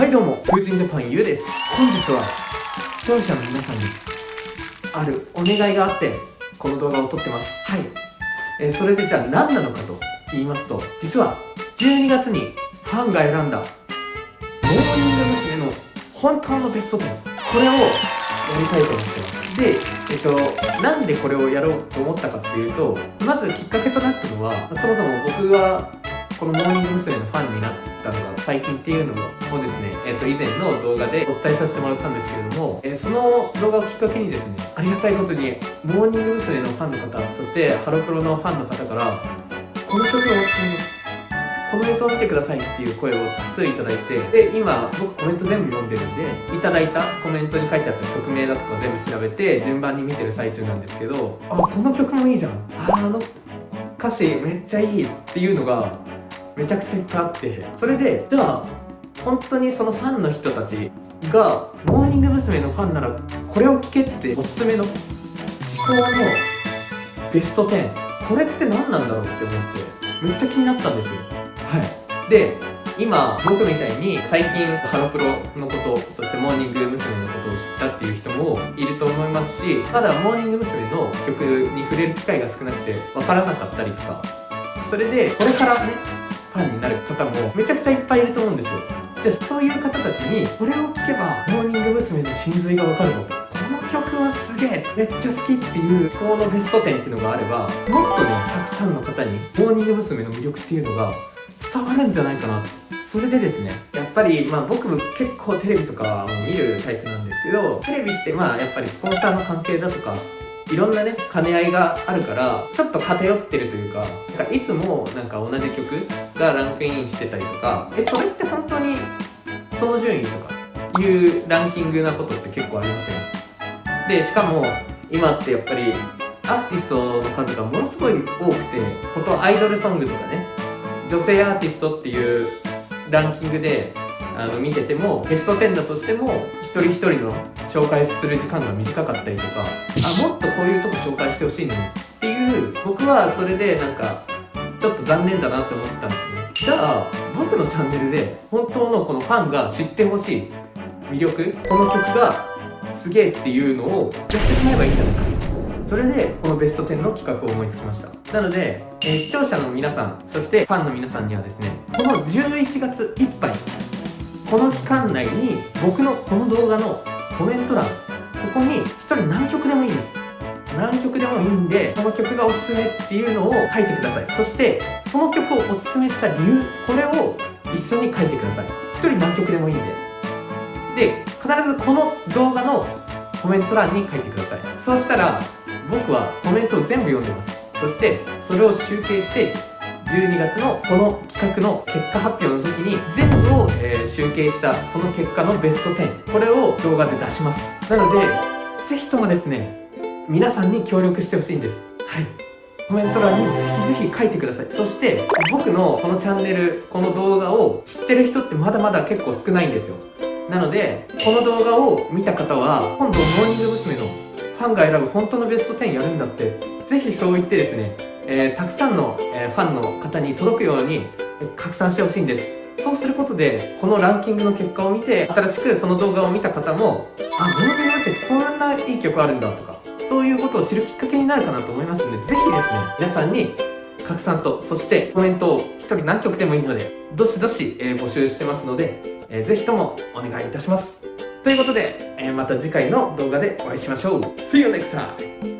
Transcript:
はいどうも、風神ジャパンゆうです。本日は、視聴者の皆さんに、あるお願いがあって、この動画を撮ってます。はい。えー、それでじゃあ何なのかと言いますと、実は、12月にファンが選んだ、モーニング娘。の本当のベスト10、これをやりたいと思ってます。で、えっと、なんでこれをやろうと思ったかっていうと、まずきっかけとなったのは、そもそも僕はこのモーニング娘。のファンになったのが最近っていうのもですね、えっ、ー、と、以前の動画でお伝えさせてもらったんですけれども、えー、その動画をきっかけにですね、ありがたいことに、モーニング娘。のファンの方、そしてハロプロのファンの方から、この曲を。この映像を見てくださいっていう声を多数いただいて、で、今、僕コメント全部読んでるんで、いただいたコメントに書いてあった曲名だとか全部調べて、順番に見てる最中なんですけど、あ、この曲もいいじゃん。あ、あの歌詞めっちゃいいっていうのが、めちゃくちゃいっぱいあってそれでじゃあ本当にそのファンの人たちがモーニング娘。のファンならこれを聴けっておすすめの至高のベスト10これって何なんだろうって思ってめっちゃ気になったんですよはいで今僕みたいに最近ハロプロのことそしてモーニング娘。のことを知ったっていう人もいると思いますしまだモーニング娘。の曲に触れる機会が少なくて分からなかったりとかそれでこれからねファンになる方もめちゃくちゃいっぱいいると思うんですよじゃあそういう方たちにこれを聴けばモーニング娘。の真髄がわかるぞこの曲はすげえめっちゃ好きっていうこのベスト10っていうのがあればもっとねたくさんの方にモーニング娘。の魅力っていうのが伝わるんじゃないかなそれでですねやっぱりまあ僕も結構テレビとかも見るタイプなんですけどテレビってまあやっぱりスポンサーの関係だとかいろんなね兼ね合いがあるからちょっと偏ってるというかなんかいつもなんか同じ曲がランクインしてたりとかえそれって本当にその順位とかいうランキングなことって結構ありますよでしかも今ってやっぱりアーティストの数がものすごい多くて本当アイドルソングとかね女性アーティストっていうランキングであの見ててもベスト10だとしても一人一人の紹介する時間が短かったりとかあもっとこういうとこ紹介してほしいのにっていう僕はそれでなんかちょっと残念だなって思ってたんですね。じゃあ僕のチャンネルで本当のこのファンが知ってほしい魅力この曲がすげえっていうのをやってしまえばいいんじゃないか。それでこのベスト10の企画を思いつきました。なので、えー、視聴者の皆さんそしてファンの皆さんにはですねこの11月いっぱいこの期間内に僕のこの動画のコメント欄。ここに1人何曲でもいいです。何曲でもいいんでこの曲がおすすめっていうのを書いてください。そしてその曲をおすすめした理由これを一緒に書いてください。1人何曲でもいいんで。で必ずこの動画のコメント欄に書いてください。そうしたら僕はコメントを全部読んでます。そしてそれを集計して12月のこの企画の結果発表の時に全部を、えー、集計したその結果のベスト10これを動画で出します。なのでぜひともですね皆さんに協力してほしいんです。はい。コメント欄にぜひぜひ書いてください。そして僕のこのチャンネルこの動画を知ってる人ってまだまだ結構少ないんですよ。なのでこの動画を見た方は今度モーニング娘。のファンが選ぶ本当のベスト10やるんだってぜひそう言ってですねえー、たくさんの、えー、ファンの方に届くように拡散してほしいんです。そうすることでこのランキングの結果を見て新しくその動画を見た方もあモービルってこんないい曲あるんだとかそういうことを知るきっかけになるかなと思いますのでぜひですね皆さんに拡散とそしてコメントを1人何曲でもいいのでどしどし、え、募集してますので、えー、ぜひともお願いいたします。ということで、えー、また次回の動画でお会いしましょう See you next time!